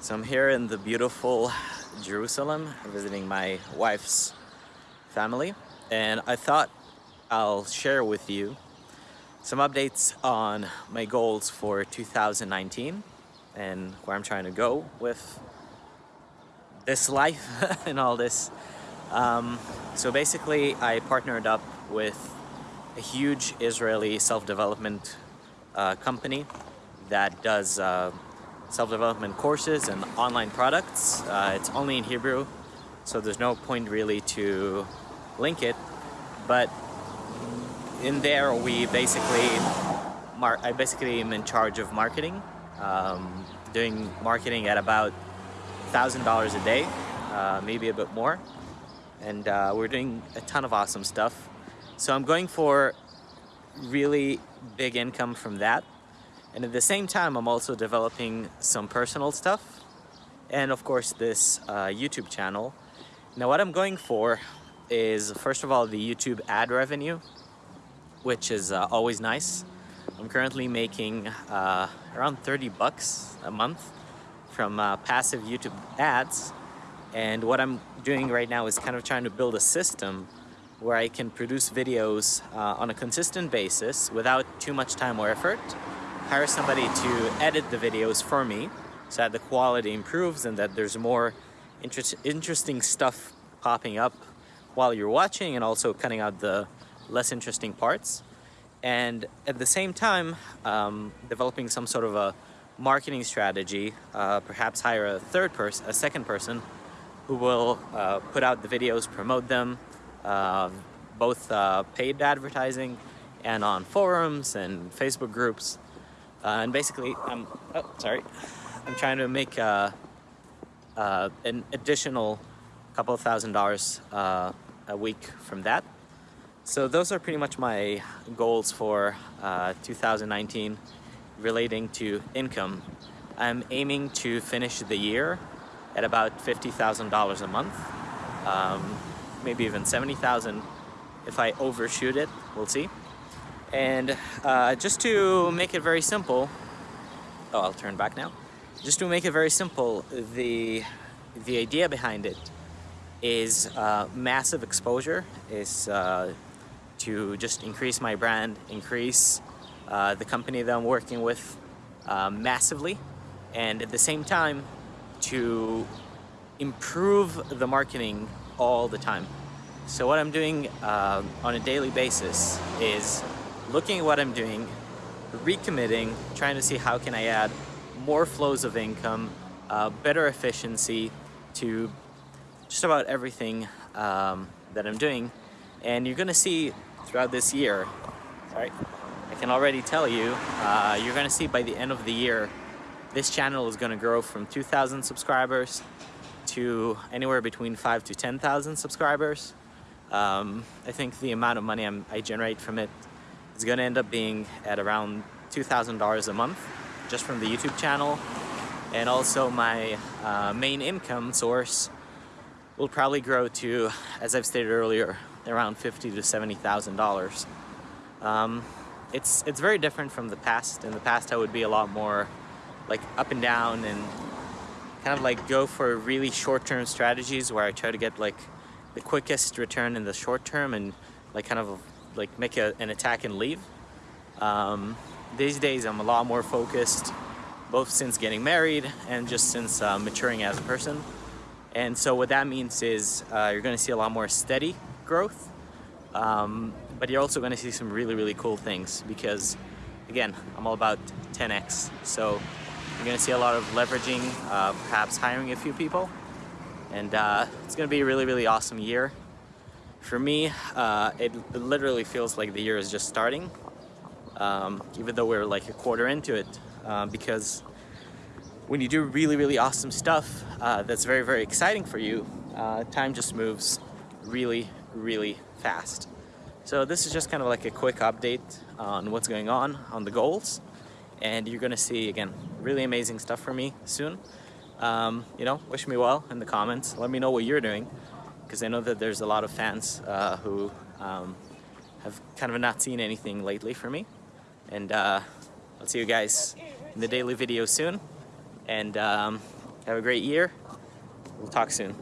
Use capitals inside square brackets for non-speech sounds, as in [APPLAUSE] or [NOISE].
So I'm here in the beautiful Jerusalem visiting my wife's family and I thought I'll share with you some updates on my goals for 2019 and where I'm trying to go with this life [LAUGHS] and all this. Um, so basically I partnered up with a huge Israeli self-development uh, company that does uh, self-development courses and online products. Uh, it's only in Hebrew, so there's no point really to link it. But in there, we basically, I basically am in charge of marketing, um, doing marketing at about $1,000 a day, uh, maybe a bit more. And uh, we're doing a ton of awesome stuff. So I'm going for really big income from that. And at the same time, I'm also developing some personal stuff and of course this uh, YouTube channel. Now what I'm going for is first of all the YouTube ad revenue, which is uh, always nice. I'm currently making uh, around 30 bucks a month from uh, passive YouTube ads. And what I'm doing right now is kind of trying to build a system where I can produce videos uh, on a consistent basis without too much time or effort hire somebody to edit the videos for me so that the quality improves and that there's more inter interesting stuff popping up while you're watching and also cutting out the less interesting parts. And at the same time, um, developing some sort of a marketing strategy, uh, perhaps hire a third person, a second person, who will uh, put out the videos, promote them, uh, both paid advertising and on forums and Facebook groups. Uh, and basically, I'm, oh, sorry, I'm trying to make uh, uh, an additional couple of thousand dollars uh, a week from that. So those are pretty much my goals for uh, 2019 relating to income. I'm aiming to finish the year at about $50,000 a month, um, maybe even 70,000 if I overshoot it, we'll see. And uh, just to make it very simple, oh, I'll turn back now. Just to make it very simple, the, the idea behind it is uh, massive exposure, is uh, to just increase my brand, increase uh, the company that I'm working with uh, massively, and at the same time to improve the marketing all the time. So what I'm doing uh, on a daily basis is looking at what I'm doing, recommitting, trying to see how can I add more flows of income, uh, better efficiency to just about everything um, that I'm doing. And you're gonna see throughout this year, sorry, I can already tell you, uh, you're gonna see by the end of the year, this channel is gonna grow from 2,000 subscribers to anywhere between five to 10,000 subscribers. Um, I think the amount of money I'm, I generate from it going to end up being at around $2,000 a month just from the YouTube channel. And also my uh, main income source will probably grow to, as I've stated earlier, around fifty to $70,000. Um, it's, it's very different from the past. In the past, I would be a lot more like up and down and kind of like go for really short-term strategies where I try to get like the quickest return in the short term and like kind of like make a, an attack and leave. Um, these days I'm a lot more focused, both since getting married and just since uh, maturing as a person. And so what that means is uh, you're gonna see a lot more steady growth, um, but you're also gonna see some really, really cool things because again, I'm all about 10X. So you're gonna see a lot of leveraging, uh, perhaps hiring a few people. And uh, it's gonna be a really, really awesome year. For me, uh, it, it, literally feels like the year is just starting, um, even though we're like a quarter into it, uh, because when you do really, really awesome stuff uh, that's very, very exciting for you, uh, time just moves really, really fast. So this is just kind of like a quick update on what's going on, on the goals, and you're gonna see, again, really amazing stuff for me soon. Um, you know, wish me well in the comments. Let me know what you're doing because I know that there's a lot of fans uh, who um, have kind of not seen anything lately for me. And uh, I'll see you guys in the daily video soon. And um, Have a great year. We'll talk soon.